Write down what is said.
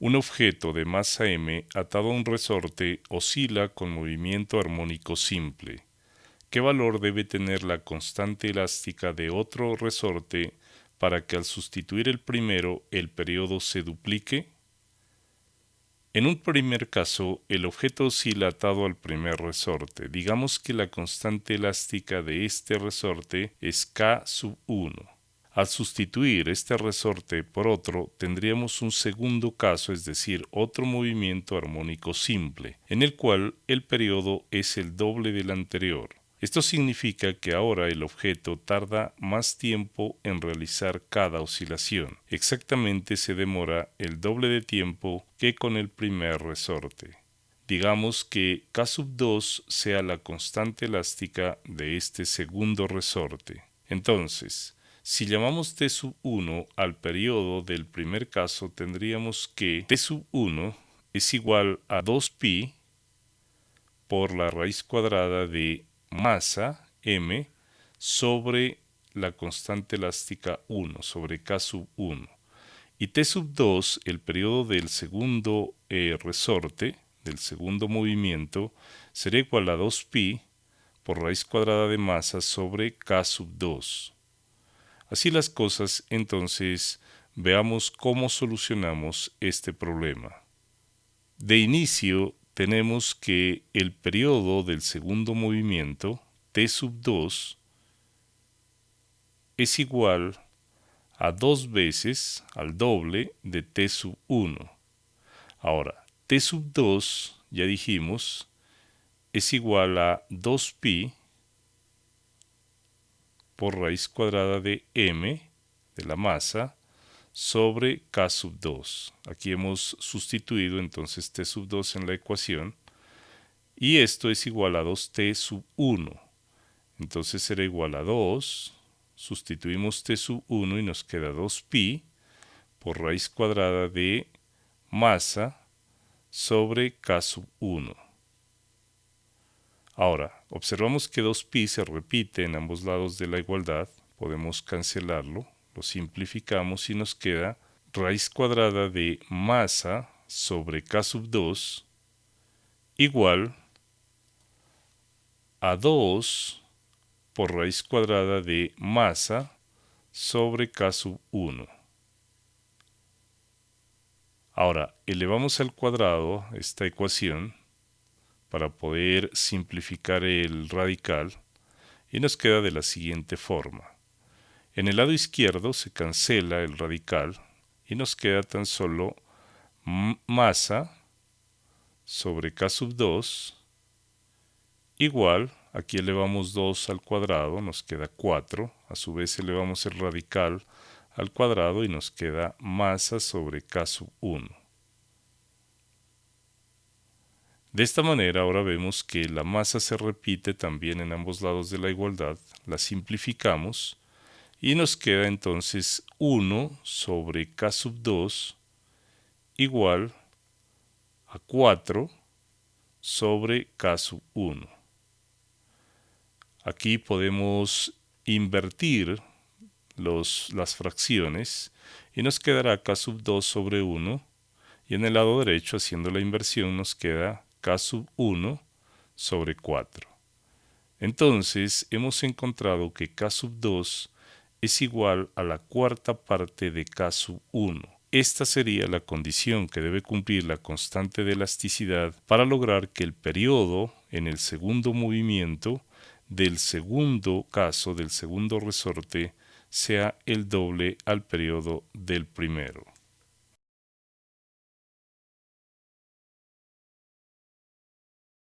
Un objeto de masa m atado a un resorte oscila con movimiento armónico simple. ¿Qué valor debe tener la constante elástica de otro resorte para que al sustituir el primero el periodo se duplique? En un primer caso, el objeto oscila atado al primer resorte. Digamos que la constante elástica de este resorte es K sub 1. Al sustituir este resorte por otro, tendríamos un segundo caso, es decir, otro movimiento armónico simple, en el cual el periodo es el doble del anterior. Esto significa que ahora el objeto tarda más tiempo en realizar cada oscilación. Exactamente se demora el doble de tiempo que con el primer resorte. Digamos que K sub 2 sea la constante elástica de este segundo resorte. Entonces, si llamamos T sub 1 al periodo del primer caso, tendríamos que T sub 1 es igual a 2pi por la raíz cuadrada de masa m sobre la constante elástica 1, sobre K sub 1. Y T sub 2, el periodo del segundo eh, resorte, del segundo movimiento, será igual a 2pi por raíz cuadrada de masa sobre K sub 2. Así las cosas, entonces, veamos cómo solucionamos este problema. De inicio, tenemos que el periodo del segundo movimiento, t sub 2, es igual a dos veces al doble de t sub 1. Ahora, t sub 2, ya dijimos, es igual a 2pi por raíz cuadrada de m de la masa sobre K sub 2. Aquí hemos sustituido entonces T sub 2 en la ecuación y esto es igual a 2T sub 1. Entonces será igual a 2, sustituimos T sub 1 y nos queda 2pi por raíz cuadrada de masa sobre K sub 1. Ahora, observamos que 2pi se repite en ambos lados de la igualdad, podemos cancelarlo lo simplificamos y nos queda raíz cuadrada de masa sobre K sub 2 igual a 2 por raíz cuadrada de masa sobre K sub 1. Ahora, elevamos al cuadrado esta ecuación para poder simplificar el radical y nos queda de la siguiente forma. En el lado izquierdo se cancela el radical y nos queda tan solo masa sobre k sub 2 igual, aquí elevamos 2 al cuadrado, nos queda 4, a su vez elevamos el radical al cuadrado y nos queda masa sobre k sub 1. De esta manera ahora vemos que la masa se repite también en ambos lados de la igualdad, la simplificamos y nos queda entonces 1 sobre k sub 2 igual a 4 sobre k sub 1. Aquí podemos invertir las fracciones y nos quedará k sub 2 sobre 1 y en el lado derecho haciendo la inversión nos queda k sub 1 sobre 4. Entonces hemos encontrado que k sub 2 es igual a la cuarta parte de K sub 1. Esta sería la condición que debe cumplir la constante de elasticidad para lograr que el periodo en el segundo movimiento del segundo caso del segundo resorte sea el doble al periodo del primero.